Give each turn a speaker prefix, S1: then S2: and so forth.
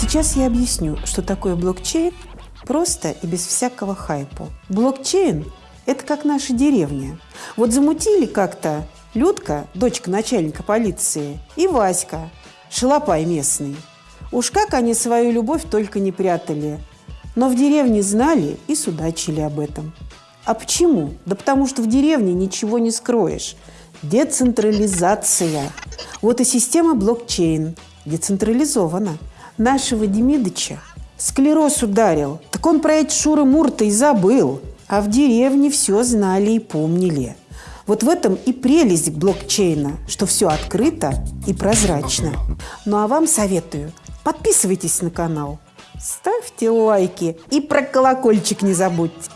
S1: Сейчас я объясню, что такое блокчейн просто и без всякого хайпа. Блокчейн – это как наша деревня. Вот замутили как-то Людка, дочка начальника полиции, и Васька, шалопай местный. Уж как они свою любовь только не прятали. Но в деревне знали и судачили об этом. А почему? Да потому что в деревне ничего не скроешь. Децентрализация. Вот и система блокчейн децентрализована. Нашего Демидыча склероз ударил. Так он про эти шуры-мурты и забыл. А в деревне все знали и помнили. Вот в этом и прелесть блокчейна, что все открыто и прозрачно. Ну а вам советую, подписывайтесь на канал, ставьте лайки и про колокольчик не забудьте.